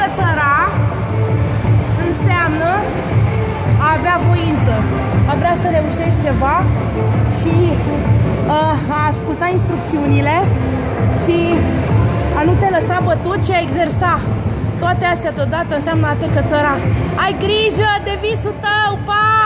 cățăra înseamnă a avea voință, a vrea să reușești ceva și uh, a asculta instrucțiunile și a nu te lăsa bătut și a exersa. Toate astea deodată înseamnă a te cățăra. Ai grijă de visul tău, pa!